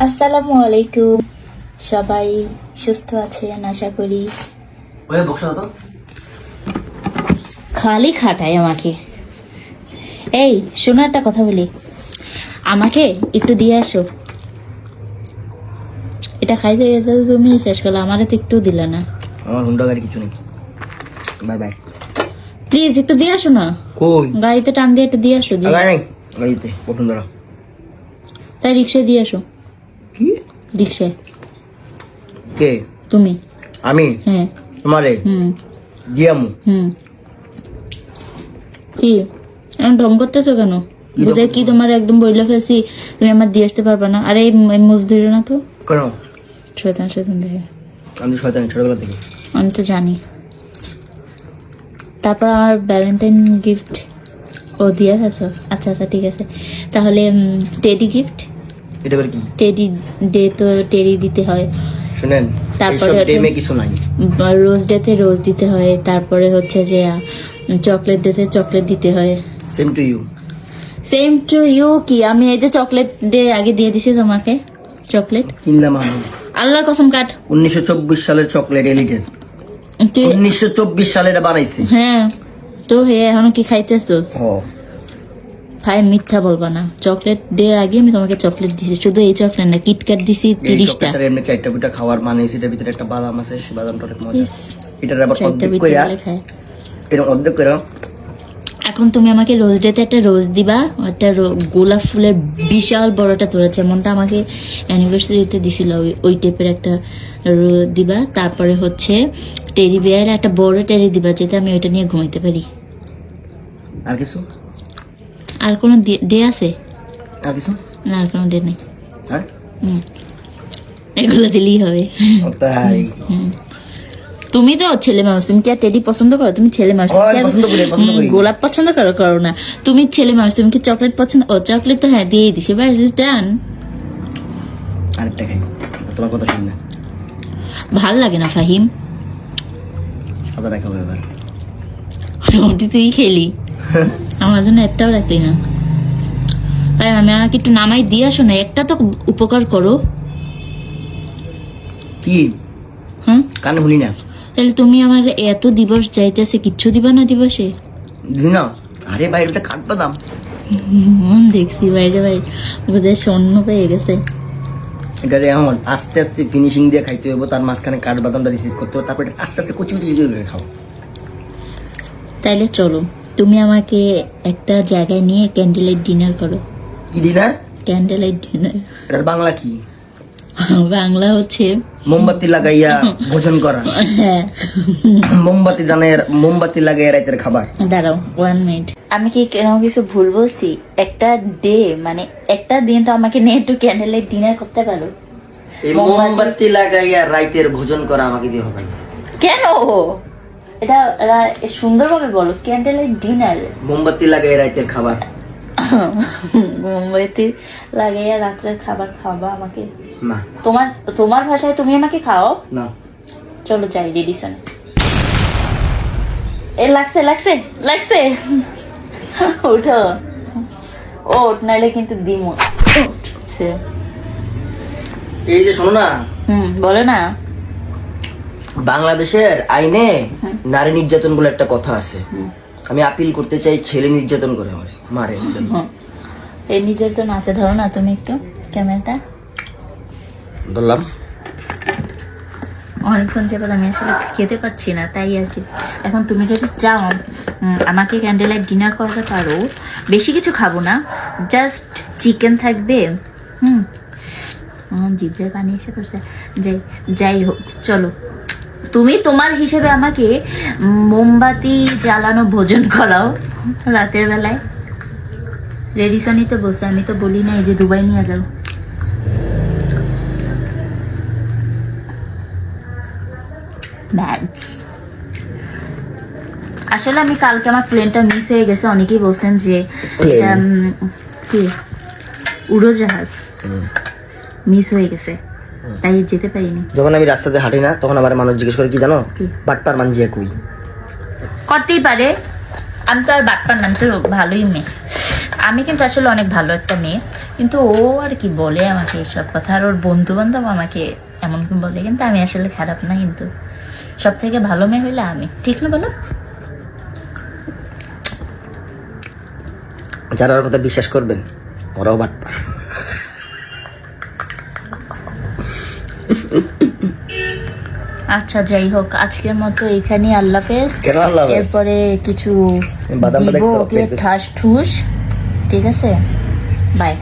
আসসালামু আলাইকুম। সবাই সুস্থ আছেন আশা করি। ওই বক্সটা তো। খালি খাটায় আমাকে। এই শোনো একটা কথা বলি। আমাকে একটু দিয়ে আসো। এটা খাইতে গেছে তো তুমি শেষ করলে আমারে তো একটু দিলে না। আমার হুন্ডা গাড়ি কিছু নেই। Bye bye. প্লিজ একটু দিয়ে আসো না। কই? গাড়িতে টান দিয়ে একটু দিয়ে আসো গাড়ি নেই। গাড়িতে। প্রথম ধরো। তাই রিক্সায় দিয়ে আসো। কি? রিক্সায়। কে? তুমি। আমি? হ্যাঁ। তোমারে? হুম। দিয়ামু। হুম। কি? এমন ঢং করতেছো কেন? বুঝে কি তোমার একদম বইলে ফেলছি তুমি আমার দিয়ে আসতে পারবে না। আরে মুজ ধরে না তো। কেন? শয়তান শয়তান দেখে। আমি শয়তান ছোটবেলা থেকে। আমি তো জানি। তারপর আমার ভ্যালেন্টাইন গিফট ও দিয়ে আচ্ছা আচ্ছা ঠিক আছে। তাহলে টেডি গিফট এটা কি? টেডি ডে তো টেডি দিতে হয়। শুনেন তারপরে ডেমে কিছু নাই। রোজ ডেতে রোজ দিতে হয় তারপরে হচ্ছে যে চকলেট ডেতে চকলেট দিতে হয়। Same to you same to you কি? আমি এই যে চকলেট ডে আগে দিয়ে দিছি তোমাকে চকলেট। কিনলাম আমি। আল্লাহর কসম কাট। উনিশশো চব্বিশ সালের চকলেট এলিটের তুই উনিশশো চব্বিশ সালে এটা বানাইছে। হ্যাঁ তো হে এখন কি খাইতেছোস? হ। ভাই মিথ্যা বলবা না। চকলেট ডে আগে আমি তোমাকে চকলেট দিছি। শুধু এই চকলেট না কিটক্যাট দিছি তিরিশটা। এমনি চারটা পিঠা খাওয়ার মানে সেটার ভিতরে একটা বাদাম আছে সেই বাদামটা অনেক মজা। এটার আবার অর্ধেক কইরা এরকম অর্ধেক করে এখন তুমি আমাকে রোজ ডেতে একটা রোজ দিবা একটা গোলাপ ফুলের বিশাল বড়টা তোলা যেমনটা আমাকে অ্যানিভার্সারিতে দিছিল ওই- ওই টাইপের একটা দিবা। তারপরে হচ্ছে টেরি বিয়ার একটা বড় টেরি দিবা যাতে আমি ওইটা নিয়ে ঘুমাইতে পারি। আর কিছু? আর কোনো ডে আছে? আর কিছু? না আর কোনো ডে নেই। হ্যাঁ? হুম। এগুলো দিলেই হবে। তাই। তুমি তো ছেলে মানুষ তুমি কি আর টেডি পছন্দ করো? তুমি ছেলে মানুষ কি পছন্দ করি, পছন্দ করি। গোলাপ পছন্দ করো? করো না। তুমি ছেলে মানুষ তুমি কি চকলেট পছন্দ? ও চকলেট তো হ্যাঁ দিয়ে দিছি। বাস ইজ ডান আরেকটা খাই। তোমার কথা শুনি না। ভালো লাগে না ফাহিম। সাদা দেখাবো এবার তুই খেলি। আমার জন্য একটাও রাখলি না। তাই আমি আমাকে একটু নামাই দিয়ে আসো না একটা তো উপকার করো। কি? হ্যাঁ কানে শুনি না। তাহলে তুমি আমার এত দিবস যাইতেছে কিচ্ছু দিবা না দিবসে? না? আরে ভাই এটা কাঠ বাদাম দেখছি বাইরে ভাই বোধহয় স্বর্ণ পেয়ে গেছে। এটা এখন আস্তে আস্তে ফিনিশিং দিয়ে খাইতে হইব তার মাঝখানে কাঠ বাদামটা রিসিভ করতে হবে তারপরে আস্তে আস্তে কুচি কুচি খাও। তাইলে চলো। তুমি আমাকে একটা জায়গায় নিয়ে ক্যান্ডেল লাইট ডিনার করো। কি ডিনার ক্যান্ডেল লাইট ডিনার এটার বাংলা কি? বাংলা হচ্ছে মোমবাতি লাগাইয়া ভোজন করা। হ্যাঁ। মোমবাতি জানে মোমবাতি লাগাইয়া রাতের খাবার। দাঁড়াও ওয়ান মিনিট আমি কি কেন কিছু ভুল বলছি? একটা ডে মানে একটা দিন তো আমাকে নিয়ে একটু ক্যান্ডেল লাইট ডিনার করতে পারো। মোমবাতি- মোমবাতি লাগাইয়া রাতের ভোজন করা আমাকে দিয়ে হবে না। কেন? এটা সুন্দরভাবে বলো ক্যান্ডেল ডিনার মোমবাতি লাগাইয়া রাতের খাবার। মোমবাতি লাগাইয়া রাত্রের খাবার খাওয়াবা আমাকে? না। তোমার তোমার ভাষায় তুমি আমাকে খাও না। চলো যাই রেডিসন এ লাগছে লাগছে লাগছে। উঠো। ওঠ নাইলে কিন্তু দিমো। এই যে শোনো না। হুম বলো না। বাংলাদেশের আইনে নারী নির্যাতন বলে একটা কথা আছে। আমি আপিল করতে চাই ছেলে নির্যাতন করে মারে মারে এই নির্যাতন আছে ধরো না তুমি একটু ক্যামেরাটা। ধরলাম। অনেকক্ষণ যাবার আমি আসলে খেতে পারছি না তাই আর কি। এখন তুমি যদি চাও আমাকে ক্যান্ডেল লাইট ডিনার করাতে পারো বেশি কিছু খাব না জাস্ট চিকেন থাকবে হুম। আমার জিভে পানি এসে পড়ছে। যাই যাই হোক চলো। তুমি তোমার হিসেবে আমাকে মোমবাতি জ্বালানো ভোজন করাও রাতের বেলায়। রেডিসনই তো বসে আমি তো বলি না এই যে দুবাই নিয়ে যাও। ব্যাগস আসলে আমি কালকে আমার প্লেনটা মিস হয়ে গেছে অনেকেই বলছেন যে কি? উড়োজাহাজ। মিস হয়ে গেছে। তাই যেতে পারিনি। যখন আমি রাস্তাতে হাঁটি না তখন আমার মানুষ জিজ্ঞেস করে কি জানো? বাটপার মানজিয়া কুই করতেই পারে। আমি তো আর বাটপার নাম তো ভালোই মেয়ে। আমি কিন্তু আসলে অনেক ভালো একটা মেয়ে কিন্তু ও আর কি বলে আমাকে এসব কথা? আর ওর বন্ধু বান্ধব আমাকে এমন কি বলে? কিন্তু আমি আসলে খারাপ না কিন্তু। সব থেকে ভালো মেয়ে হইলে আমি। ঠিক না বলো? যারা ওর কথা বিশ্বাস করবেন ওরাও বাটপার। আচ্ছা যাই হোক আজকের মতো এখানে আল্লাহ হাফেজ? এরপরে কিছু দিব ওকে ঠাস ঠুস ঠিক আছে? বাই।